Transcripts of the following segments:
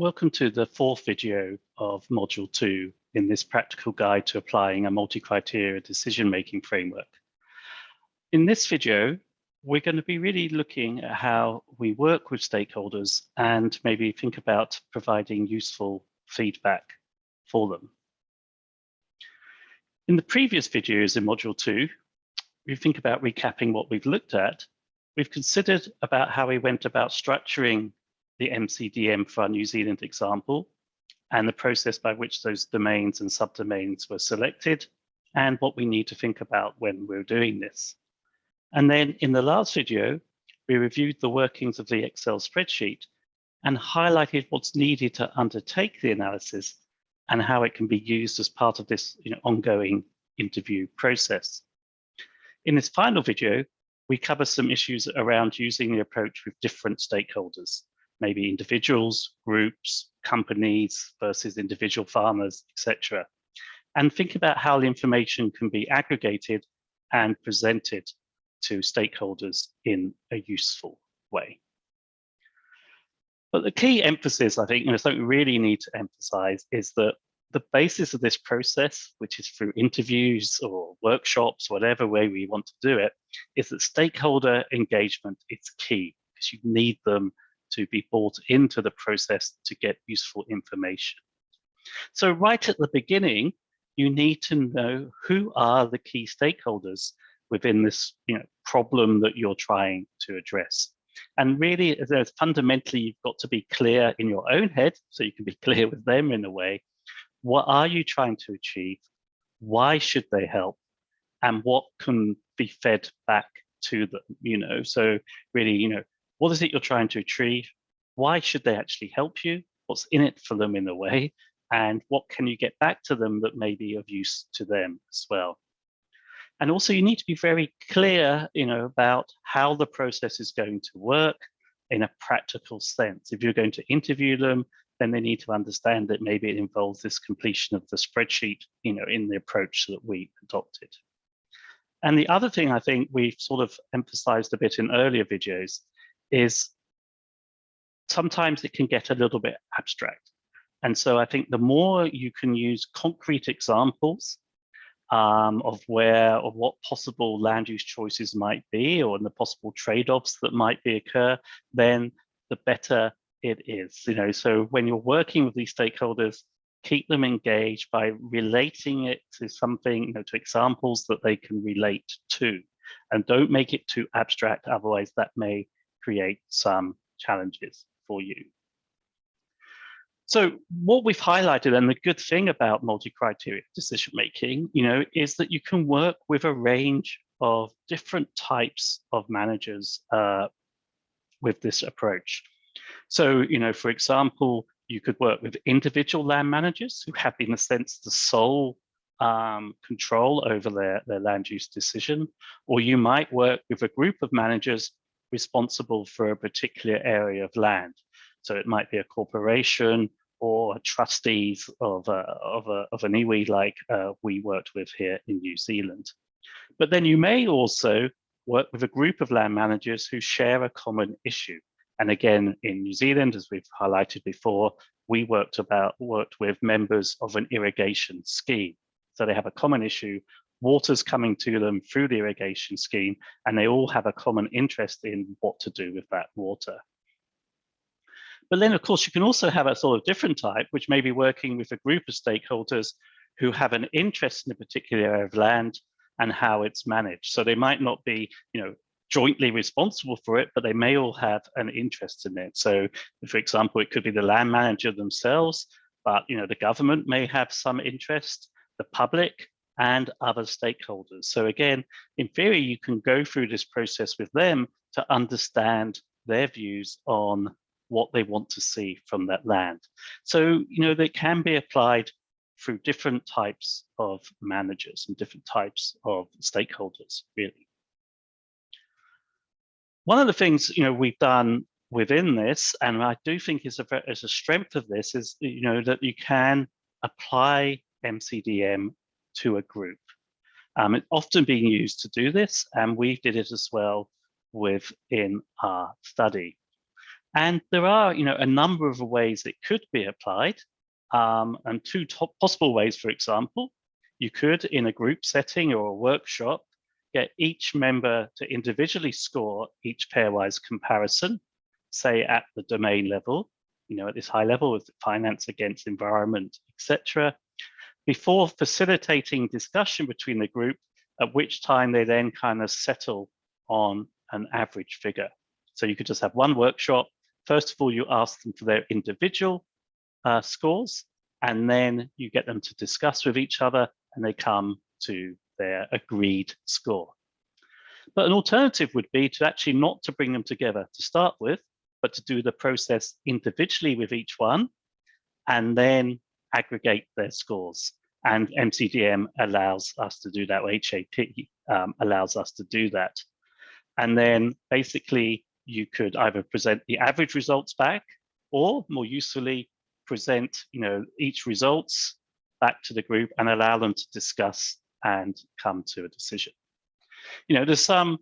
Welcome to the fourth video of Module 2 in this practical guide to applying a multi-criteria decision-making framework. In this video, we're going to be really looking at how we work with stakeholders and maybe think about providing useful feedback for them. In the previous videos in Module 2, we think about recapping what we've looked at. We've considered about how we went about structuring the MCDM for our New Zealand example and the process by which those domains and subdomains were selected and what we need to think about when we're doing this. And then in the last video, we reviewed the workings of the Excel spreadsheet and highlighted what's needed to undertake the analysis and how it can be used as part of this you know, ongoing interview process. In this final video, we cover some issues around using the approach with different stakeholders maybe individuals, groups, companies versus individual farmers, etc. And think about how the information can be aggregated and presented to stakeholders in a useful way. But the key emphasis, I think, and something we really need to emphasize is that the basis of this process, which is through interviews or workshops, whatever way we want to do it, is that stakeholder engagement is key because you need them to be brought into the process to get useful information. So right at the beginning, you need to know who are the key stakeholders within this you know, problem that you're trying to address. And really, fundamentally, you've got to be clear in your own head, so you can be clear with them in a way. What are you trying to achieve? Why should they help? And what can be fed back to them? You know, so really, you know, what is it you're trying to achieve? Why should they actually help you? What's in it for them in a way? And what can you get back to them that may be of use to them as well? And also you need to be very clear, you know, about how the process is going to work in a practical sense. If you're going to interview them, then they need to understand that maybe it involves this completion of the spreadsheet, you know, in the approach that we adopted. And the other thing I think we've sort of emphasized a bit in earlier videos is sometimes it can get a little bit abstract. And so I think the more you can use concrete examples um, of where or what possible land use choices might be or the possible trade-offs that might be occur, then the better it is. You know, so when you're working with these stakeholders, keep them engaged by relating it to something, you know, to examples that they can relate to. And don't make it too abstract, otherwise that may create some challenges for you. So what we've highlighted and the good thing about multi-criteria decision making, you know, is that you can work with a range of different types of managers uh, with this approach. So, you know, for example, you could work with individual land managers who have, in a sense, the sole um, control over their, their land use decision, or you might work with a group of managers responsible for a particular area of land. So it might be a corporation or trustees of, a, of, a, of an iwi like uh, we worked with here in New Zealand. But then you may also work with a group of land managers who share a common issue. And again, in New Zealand, as we've highlighted before, we worked about worked with members of an irrigation scheme. So they have a common issue water's coming to them through the irrigation scheme, and they all have a common interest in what to do with that water. But then, of course, you can also have a sort of different type, which may be working with a group of stakeholders who have an interest in a particular area of land and how it's managed. So they might not be, you know, jointly responsible for it, but they may all have an interest in it. So, for example, it could be the land manager themselves, but you know, the government may have some interest, the public, and other stakeholders. So again, in theory, you can go through this process with them to understand their views on what they want to see from that land. So, you know, they can be applied through different types of managers and different types of stakeholders, really. One of the things, you know, we've done within this, and I do think is a, is a strength of this, is, you know, that you can apply MCDM to a group. Um, it's often being used to do this, and we did it as well within our study. And there are, you know, a number of ways it could be applied. Um, and two top possible ways, for example, you could, in a group setting or a workshop, get each member to individually score each pairwise comparison, say at the domain level, you know, at this high level with finance against environment, etc., before facilitating discussion between the group, at which time they then kind of settle on an average figure. So you could just have one workshop. First of all, you ask them for their individual uh, scores, and then you get them to discuss with each other and they come to their agreed score. But an alternative would be to actually not to bring them together to start with, but to do the process individually with each one and then aggregate their scores. And MCDM allows us to do that, or HAP um, allows us to do that. And then basically you could either present the average results back or more usefully present you know, each results back to the group and allow them to discuss and come to a decision. You know, there's some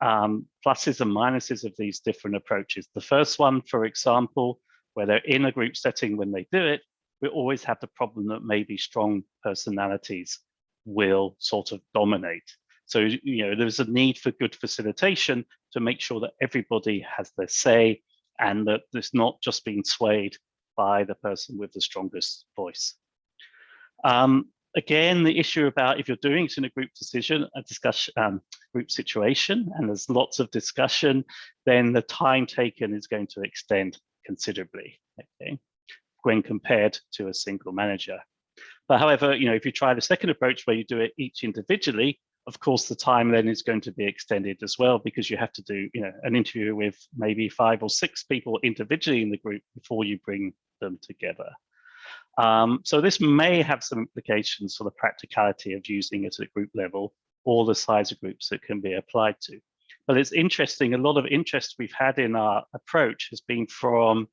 um, pluses and minuses of these different approaches. The first one, for example, where they're in a group setting when they do it, we always have the problem that maybe strong personalities will sort of dominate. So, you know, there's a need for good facilitation to make sure that everybody has their say and that it's not just being swayed by the person with the strongest voice. Um, again, the issue about if you're doing it in a group decision, a discussion, um, group situation, and there's lots of discussion, then the time taken is going to extend considerably, okay, when compared to a single manager. But however, you know, if you try the second approach where you do it each individually, of course, the time then is going to be extended as well because you have to do, you know, an interview with maybe five or six people individually in the group before you bring them together. Um, so this may have some implications for the practicality of using it at a group level or the size of groups that can be applied to. But it's interesting, a lot of interest we've had in our approach has been from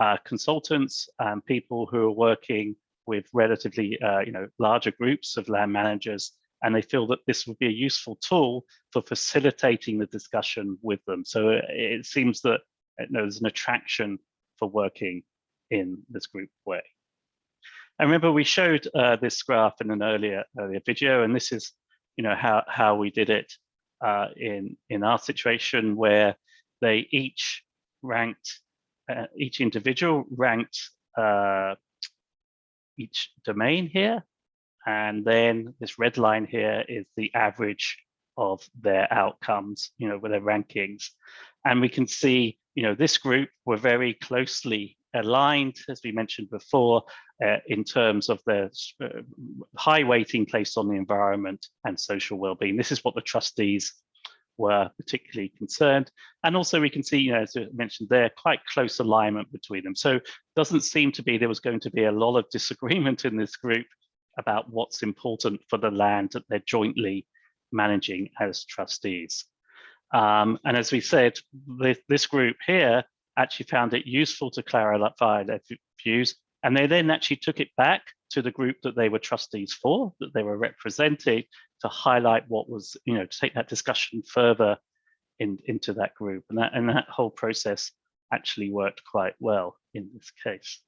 uh, consultants and people who are working with relatively uh, you know, larger groups of land managers and they feel that this would be a useful tool for facilitating the discussion with them. So it, it seems that you know, there's an attraction for working in this group way. I remember we showed uh, this graph in an earlier earlier video, and this is, you know, how how we did it uh, in in our situation where they each ranked uh, each individual ranked uh, each domain here, and then this red line here is the average of their outcomes, you know, with their rankings, and we can see, you know, this group were very closely aligned, as we mentioned before, uh, in terms of the uh, high weighting placed on the environment and social well-being. This is what the trustees were particularly concerned. And also we can see, you know, as I mentioned there, quite close alignment between them. So doesn't seem to be there was going to be a lot of disagreement in this group about what's important for the land that they're jointly managing as trustees. Um, and as we said, this, this group here actually found it useful to clarify their views. And they then actually took it back to the group that they were trustees for, that they were representing to highlight what was, you know, to take that discussion further in, into that group. And that, and that whole process actually worked quite well in this case.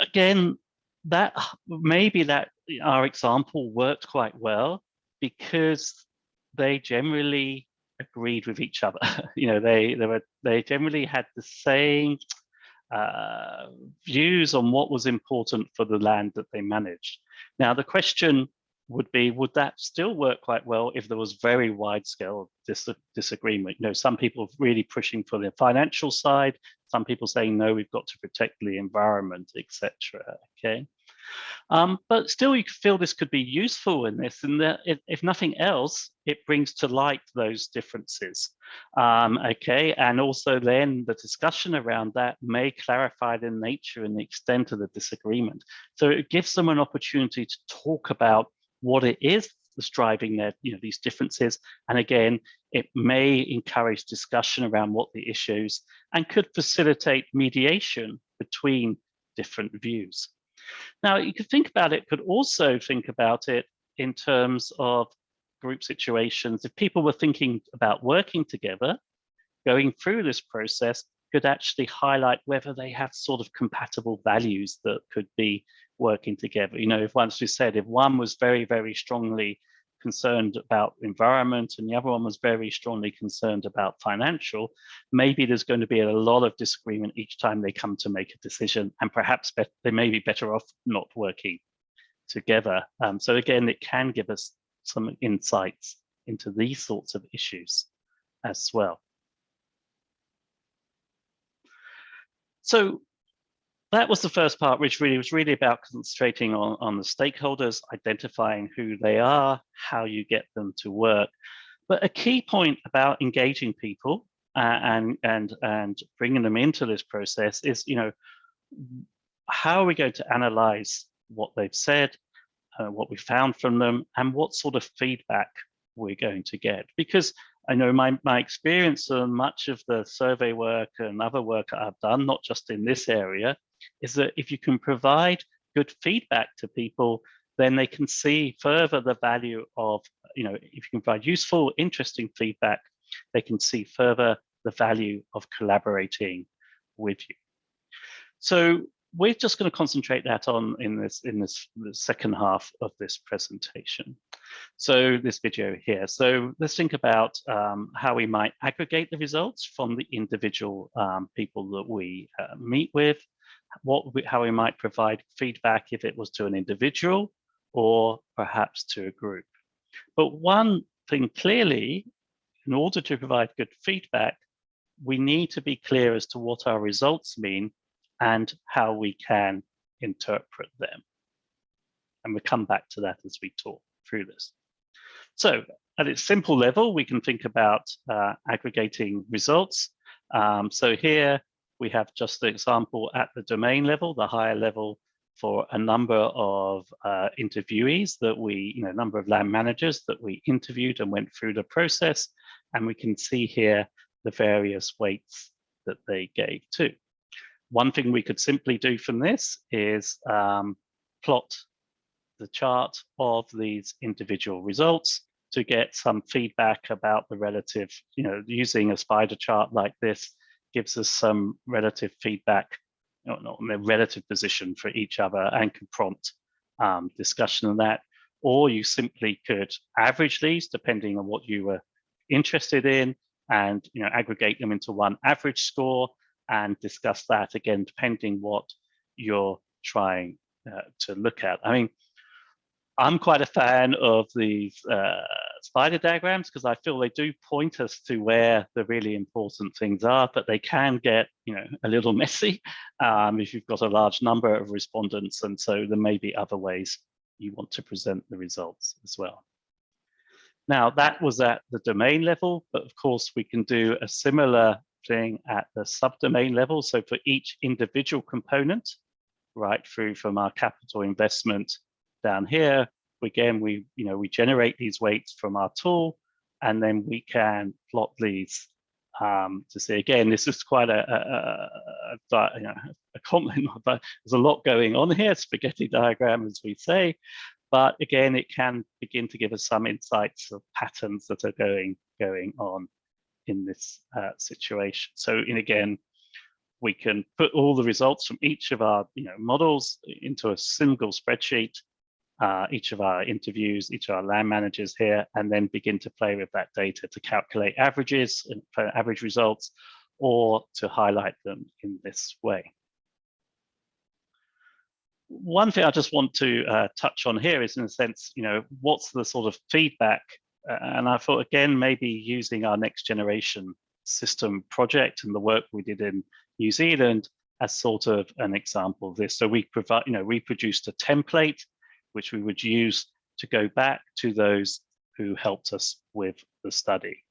Again, that maybe that our example worked quite well because they generally agreed with each other. you know, they they were they generally had the same uh, views on what was important for the land that they managed. Now, the question would be, would that still work quite well if there was very wide scale dis disagreement? You know, some people really pushing for the financial side, some people saying, no, we've got to protect the environment, etc. Okay. Um, but still, you feel this could be useful in this, and that if, if nothing else, it brings to light those differences. Um, okay, and also then the discussion around that may clarify the nature and the extent of the disagreement. So it gives them an opportunity to talk about what it is that's driving their, you know, these differences. And again, it may encourage discussion around what the issues and could facilitate mediation between different views. Now, you could think about it, could also think about it in terms of group situations. If people were thinking about working together, going through this process could actually highlight whether they have sort of compatible values that could be working together. You know, if once we said if one was very, very strongly concerned about environment and the other one was very strongly concerned about financial, maybe there's going to be a lot of disagreement each time they come to make a decision and perhaps they may be better off not working together. Um, so again, it can give us some insights into these sorts of issues as well. So that was the first part, which really was really about concentrating on, on the stakeholders, identifying who they are, how you get them to work. But a key point about engaging people uh, and and and bringing them into this process is, you know, how are we going to analyze what they've said, uh, what we found from them, and what sort of feedback we're going to get? Because I know my, my experience and much of the survey work and other work I've done, not just in this area, is that if you can provide good feedback to people, then they can see further the value of, you know, if you can provide useful, interesting feedback, they can see further the value of collaborating with you. So we're just going to concentrate that on in this in this second half of this presentation. So this video here. So let's think about um, how we might aggregate the results from the individual um, people that we uh, meet with, what we, how we might provide feedback if it was to an individual or perhaps to a group. But one thing clearly, in order to provide good feedback, we need to be clear as to what our results mean and how we can interpret them. And we'll come back to that as we talk through this. So at its simple level, we can think about uh, aggregating results. Um, so here we have just the example at the domain level, the higher level for a number of uh, interviewees that we, you know, number of land managers that we interviewed and went through the process. And we can see here the various weights that they gave too. One thing we could simply do from this is um, plot the chart of these individual results to get some feedback about the relative, you know, using a spider chart like this gives us some relative feedback you know, on their relative position for each other and can prompt um, discussion on that. Or you simply could average these depending on what you were interested in and you know aggregate them into one average score and discuss that again depending what you're trying uh, to look at. I mean, I'm quite a fan of these uh, spider diagrams because I feel they do point us to where the really important things are, but they can get, you know, a little messy um, if you've got a large number of respondents. And so there may be other ways you want to present the results as well. Now that was at the domain level, but of course we can do a similar thing at the subdomain level. So for each individual component, right through from our capital investment down here, again, we, you know, we generate these weights from our tool, and then we can plot these um, to see again, this is quite a, a, a, you know, a compliment, but there's a lot going on here, spaghetti diagram, as we say. But again, it can begin to give us some insights of patterns that are going, going on in this uh, situation. So, in again, we can put all the results from each of our you know, models into a single spreadsheet uh, each of our interviews, each of our land managers here, and then begin to play with that data to calculate averages and average results or to highlight them in this way. One thing I just want to uh, touch on here is in a sense, you know, what's the sort of feedback? Uh, and I thought, again, maybe using our next generation system project and the work we did in New Zealand as sort of an example of this. So we provide, you know, we produced a template which we would use to go back to those who helped us with the study.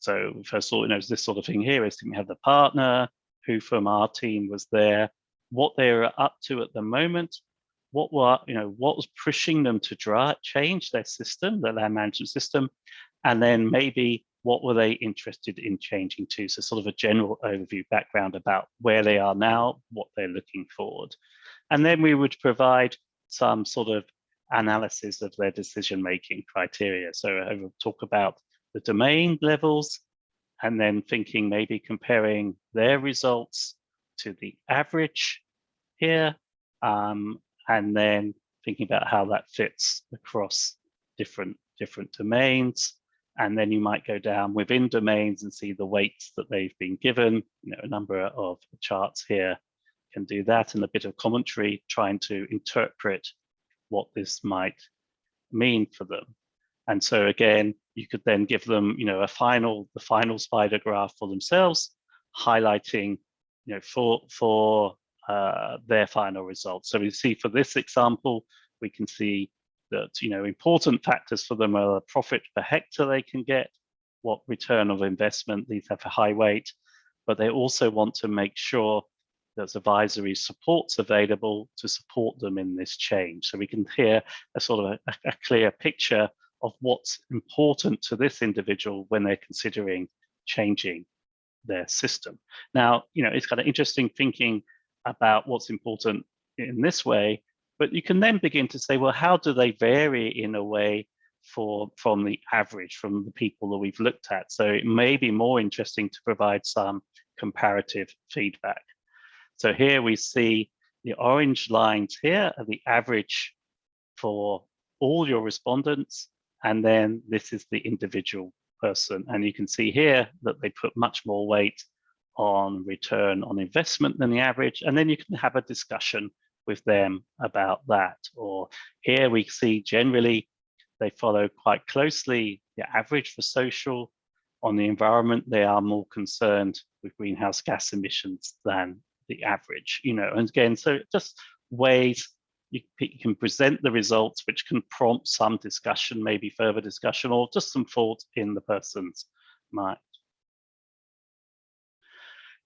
So first of all, you know, this sort of thing here is we have the partner who from our team was there, what they were up to at the moment, what were, you know, what was pushing them to draw, change their system, their land management system, and then maybe what were they interested in changing to? So sort of a general overview background about where they are now, what they're looking forward. And then we would provide some sort of analysis of their decision-making criteria. So I will talk about the domain levels, and then thinking maybe comparing their results to the average here, um, and then thinking about how that fits across different different domains. And then you might go down within domains and see the weights that they've been given. You know, a number of charts here can do that and a bit of commentary trying to interpret what this might mean for them. And so again, you could then give them, you know, a final, the final spider graph for themselves, highlighting, you know, for for uh, their final results. So we see for this example, we can see that, you know, important factors for them are the profit per hectare they can get, what return of investment, these have a high weight, but they also want to make sure there's advisory supports available to support them in this change. So we can hear a sort of a, a clear picture of what's important to this individual when they're considering changing their system. Now, you know, it's kind of interesting thinking about what's important in this way, but you can then begin to say, well, how do they vary in a way for from the average, from the people that we've looked at? So it may be more interesting to provide some comparative feedback. So here we see the orange lines here are the average for all your respondents and then this is the individual person. And you can see here that they put much more weight on return on investment than the average. And then you can have a discussion with them about that. Or here we see generally they follow quite closely the average for social. On the environment, they are more concerned with greenhouse gas emissions than the average, you know, and again, so just ways you, can present the results, which can prompt some discussion, maybe further discussion, or just some thought in the person's mind.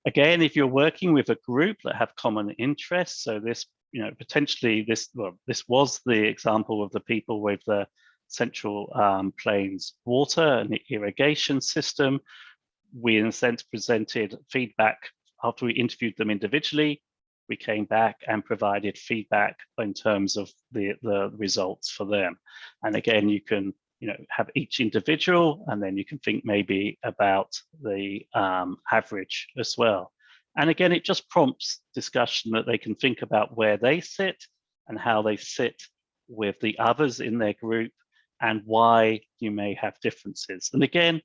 Again, if you're working with a group that have common interests, so this, you know, potentially this, well, this was the example of the people with the Central um, Plains water and the irrigation system. We, in a sense, presented feedback after we interviewed them individually we came back and provided feedback in terms of the, the results for them. And again, you can you know, have each individual, and then you can think maybe about the um, average as well. And again, it just prompts discussion that they can think about where they sit and how they sit with the others in their group and why you may have differences. And again,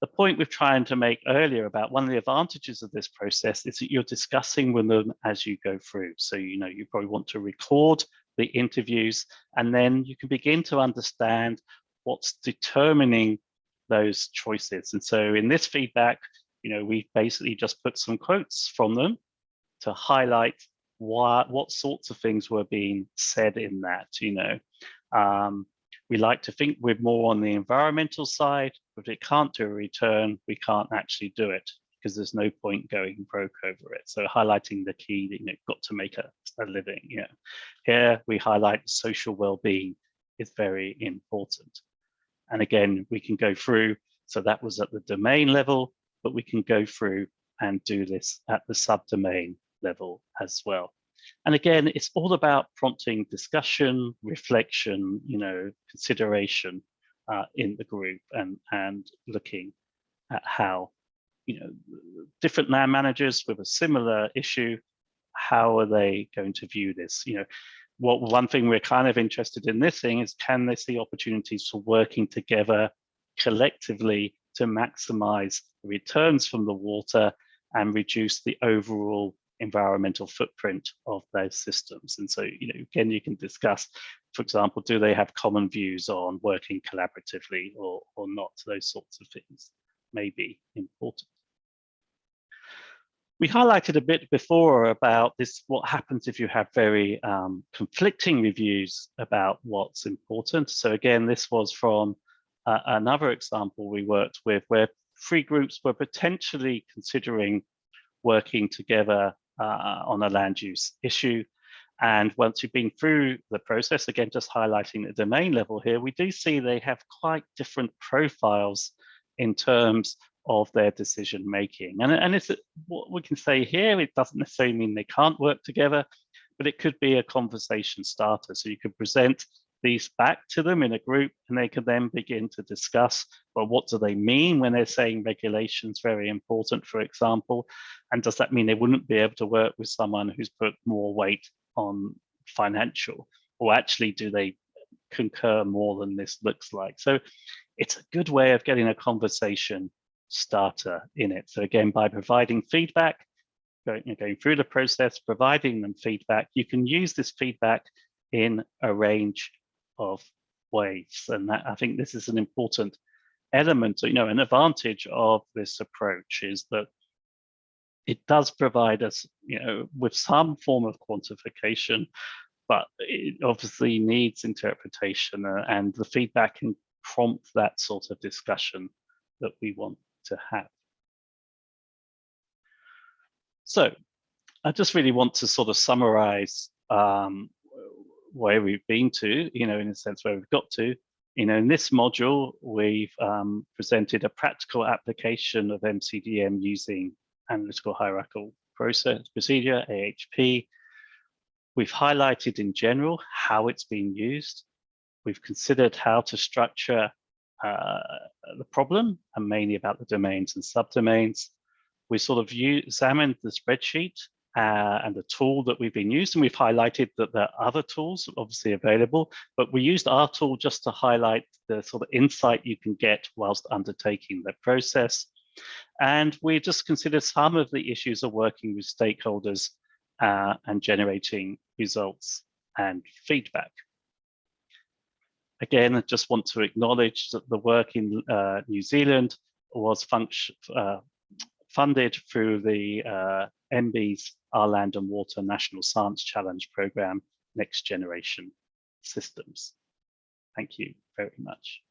the point we're trying to make earlier about one of the advantages of this process is that you're discussing with them as you go through. So, you know, you probably want to record the interviews and then you can begin to understand what's determining those choices. And so in this feedback, you know, we basically just put some quotes from them to highlight what, what sorts of things were being said in that, you know. Um, we like to think we're more on the environmental side, but if it can't do a return, we can't actually do it because there's no point going broke over it. So highlighting the key that you know got to make a, a living. Yeah, here we highlight social well-being is very important. And again, we can go through. So that was at the domain level, but we can go through and do this at the subdomain level as well. And again, it's all about prompting discussion, reflection, you know, consideration uh, in the group and, and looking at how, you know, different land managers with a similar issue, how are they going to view this? You know, what one thing we're kind of interested in this thing is can they see opportunities for working together collectively to maximize returns from the water and reduce the overall environmental footprint of those systems. And so, you know, again, you can discuss, for example, do they have common views on working collaboratively or, or not? Those sorts of things may be important. We highlighted a bit before about this, what happens if you have very um, conflicting reviews about what's important. So again, this was from uh, another example we worked with where three groups were potentially considering working together uh, on a land use issue. And once you've been through the process, again, just highlighting the domain level here, we do see they have quite different profiles in terms of their decision making. And, and it's what we can say here, it doesn't necessarily mean they can't work together, but it could be a conversation starter. So you could present these back to them in a group and they can then begin to discuss, well, what do they mean when they're saying regulations very important, for example, and does that mean they wouldn't be able to work with someone who's put more weight on financial, or actually do they concur more than this looks like? So it's a good way of getting a conversation starter in it. So again, by providing feedback, going, going through the process, providing them feedback, you can use this feedback in a range of ways. And that, I think this is an important element, you know, an advantage of this approach is that it does provide us, you know, with some form of quantification, but it obviously needs interpretation uh, and the feedback can prompt that sort of discussion that we want to have. So I just really want to sort of summarize um, where we've been to, you know, in a sense where we've got to. You know, in this module, we've um, presented a practical application of MCDM using analytical hierarchical process procedure, AHP. We've highlighted in general how it's being used. We've considered how to structure uh, the problem and mainly about the domains and subdomains. We sort of examined the spreadsheet uh, and the tool that we've been used. And we've highlighted that there are other tools obviously available, but we used our tool just to highlight the sort of insight you can get whilst undertaking the process. And we just considered some of the issues of working with stakeholders uh, and generating results and feedback. Again, I just want to acknowledge that the work in uh, New Zealand was uh, funded through the uh, MBIE's Our Land and Water National Science Challenge Programme, Next Generation Systems. Thank you very much.